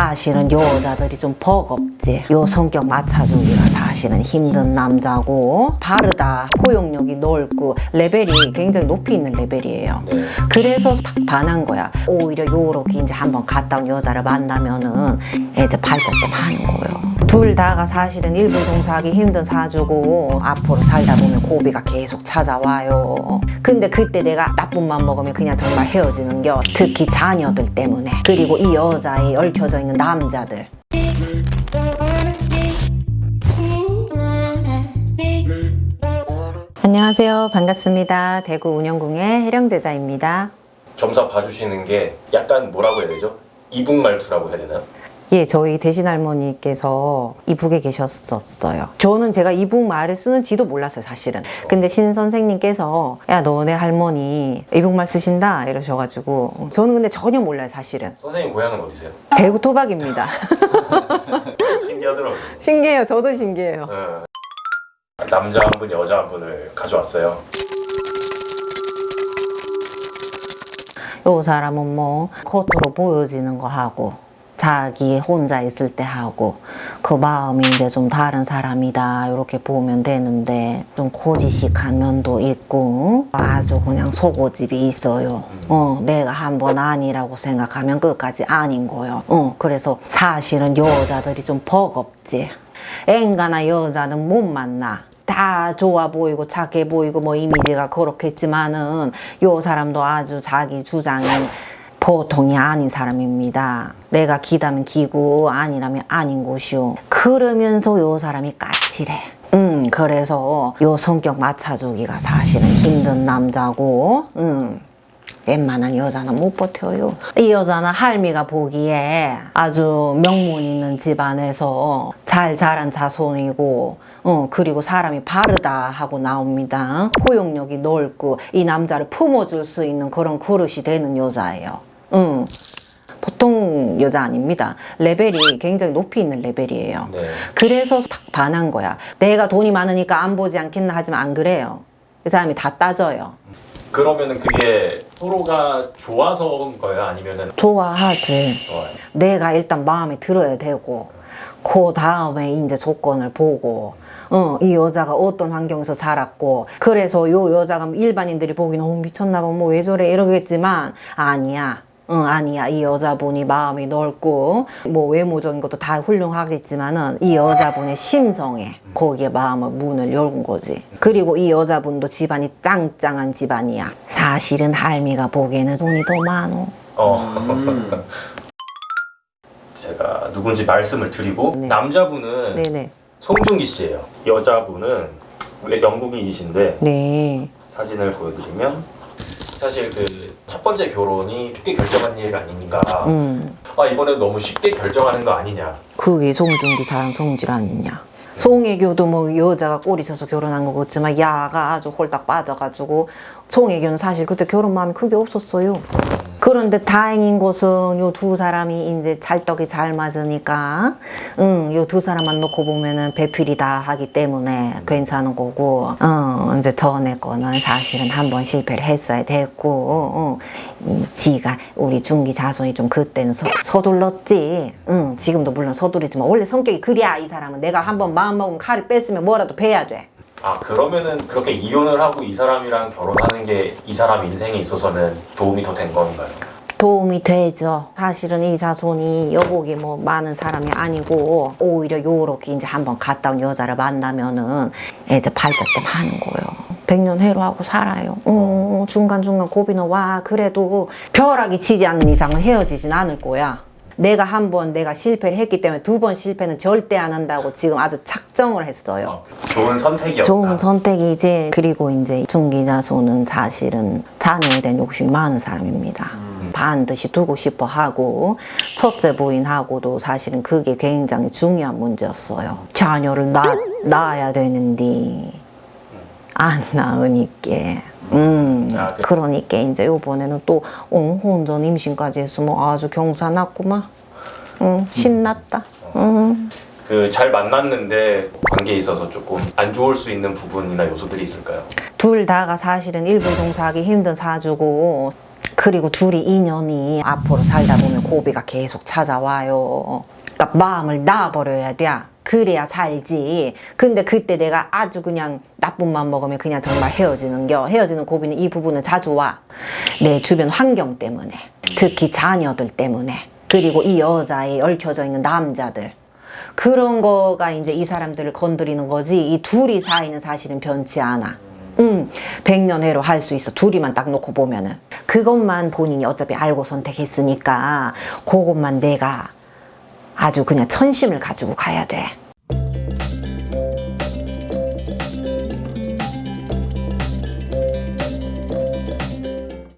사실은 여자들이 좀 버겁지. 요 성격 맞춰주기가 사실은 힘든 남자고 바르다. 포용력이 넓고 레벨이 굉장히 높이 있는 레벨이에요. 네. 그래서 탁 반한 거야. 오히려 요렇게 이제 한번 갔다 온 여자를 만나면은 이제 발작dem 하는 거예요 둘 다가 사실은 일불 동사하기 힘든 사주고 앞으로 살다 보면 고비가 계속 찾아와요. 근데 그때 내가 나쁜 맘 먹으면 그냥 정말 헤어지는 겨. 특히 자녀들 때문에. 그리고 이 여자에 얽혀져 있는 남자들. 안녕하세요. 반갑습니다. 대구 운영궁의 해령제자입니다. 점사 봐주시는 게 약간 뭐라고 해야 되죠? 이북 말투라고 해야 되나요? 예, 저희 대신 할머니께서 이북에 계셨었어요. 저는 제가 이북 말을 쓰는지도 몰랐어요, 사실은. 근데 신 선생님께서 야, 너네 할머니 이북말 쓰신다 이러셔가지고 저는 근데 전혀 몰라요, 사실은. 선생님 고향은 어디세요? 대구 토박입니다. 신기하더라고요. 신기해요, 저도 신기해요. 네. 남자 한 분, 여자 한 분을 가져왔어요. 요 사람은 뭐 겉으로 보여지는 거 하고 자기 혼자 있을 때 하고 그 마음이 이제 좀 다른 사람이다 이렇게 보면 되는데 좀 고지식한 면도 있고 아주 그냥 속고집이 있어요. 어 내가 한번 아니라고 생각하면 끝까지 아닌 거요. 어 그래서 사실은 여자들이 좀 버겁지. 앵가나 여자는 못 만나. 다 좋아 보이고 착해 보이고 뭐 이미지가 그렇겠지만은 요 사람도 아주 자기 주장이 보통이 아닌 사람입니다. 내가 기다면 기고 아니라면 아닌 곳이요. 그러면서 요 사람이 까칠해. 음 그래서 요 성격 맞춰주기가 사실은 힘든 남자고 음. 웬만한 여자는 못 버텨요. 이 여자는 할미가 보기에 아주 명문 있는 집안에서 잘 자란 자손이고 어, 그리고 사람이 바르다 하고 나옵니다. 포용력이 넓고 이 남자를 품어줄 수 있는 그런 그릇이 되는 여자예요. 음. 보통 여자 아닙니다. 레벨이 굉장히 높이 있는 레벨이에요. 네. 그래서 탁 반한 거야. 내가 돈이 많으니까 안 보지 않겠나 하지만 안 그래요. 그 사람이 다 따져요. 그러면 은 그게 서로가 좋아서인 거예요? 아니면 은 좋아하지. 어, 내가 일단 마음에 들어야 되고 그 다음에 이제 조건을 보고 어, 이 여자가 어떤 환경에서 자랐고 그래서 요 여자가 일반인들이 보기는 어, 미쳤나 봐뭐 왜 저래 이러겠지만 아니야 응, 아니야. 이 여자분이 마음이 넓고 뭐 외모적인 것도 다 훌륭하겠지만은 이 여자분의 심성에 거기에 마음을 문을 열은 거지. 그리고 이 여자분도 집안이 짱짱한 집안이야. 사실은 할미가 보기에는 돈이 더 많어. 어. 제가 누군지 말씀을 드리고 네. 남자분은 네네. 송중기 씨예요. 여자분은 왜 영국인이신데 네. 사진을 보여드리면 사실 그 첫 번째 결혼이 쉽게 결정한 일 아닌가. 음. 아 이번에도 너무 쉽게 결정하는 거 아니냐. 그게 송중기 사랑 성질 아니냐. 송혜교도 뭐 여자가 꼬리 쳐서 결혼한 거 같지만 야가 아주 홀딱 빠져가지고 송혜교는 사실 그때 결혼 마음이 크게 없었어요. 그런데 다행인 것은 요 두 사람이 이제 찰떡이 잘 맞으니까 응, 요 두 사람만 놓고 보면은 배필이다 하기 때문에 괜찮은 거고 어, 이제 전에 거는 사실은 한 번 실패를 했어야 됐고 어, 이 지가 우리 중기 자손이 좀 그때는 서, 서둘렀지. 응, 지금도 물론 서두르지만 원래 성격이 그래야 이 사람은. 내가 한 번 마음 먹으면 칼을 뺐으면 뭐라도 베야 돼 아 그러면은 그렇게 이혼을 하고 이 사람이랑 결혼하는 게 이 사람 인생에 있어서는 도움이 더 된 건가요? 도움이 되죠. 사실은 이 자손이 여복이 뭐 많은 사람이 아니고 오히려 요렇게 이제 한번 갔다 온 여자를 만나면은 이제 발작dem 하는 거예요. 백년 해로하고 살아요. 어, 중간중간 고비는 와 그래도 벼락이 치지 않는 이상은 헤어지진 않을 거야. 내가 한 번 내가 실패를 했기 때문에 두 번 실패는 절대 안 한다고 지금 아주 착정을 했어요. 좋은 선택이었다. 좋은 선택이지 그리고 이제 중기자손은 사실은 자녀에 대한 욕심이 많은 사람입니다 반드시 두고 싶어 하고 첫째 부인하고도 사실은 그게 굉장히 중요한 문제였어요 자녀를 낳, 낳아야 되는데 안 낳으니까 음, 아, 네. 그러니까 이제 요번에는 또 어, 혼전 임신까지 했으면 아주 경사 났구만 음, 신났다 음. 그잘 만났는데 관계에 있어서 조금 안 좋을 수 있는 부분이나 요소들이 있을까요? 둘 다가 사실은 일불 동사하기 힘든 사주고 그리고 둘이 인연이 앞으로 살다 보면 고비가 계속 찾아와요. 그러니까 마음을 놔버려야 돼. 그래야 살지. 근데 그때 내가 아주 그냥 나쁜 맘 먹으면 그냥 정말 헤어지는 겨. 헤어지는 고비는 이 부분은 자주 와. 내 주변 환경 때문에. 특히 자녀들 때문에. 그리고 이 여자에 얽혀져 있는 남자들. 그런 거가 이제 이 사람들을 건드리는 거지. 이 둘이 사이는 사실은 변치 않아. 음, 백년회로 할 수 있어. 둘이만 딱 놓고 보면은. 그것만 본인이 어차피 알고 선택했으니까, 그것만 내가 아주 그냥 천심을 가지고 가야 돼.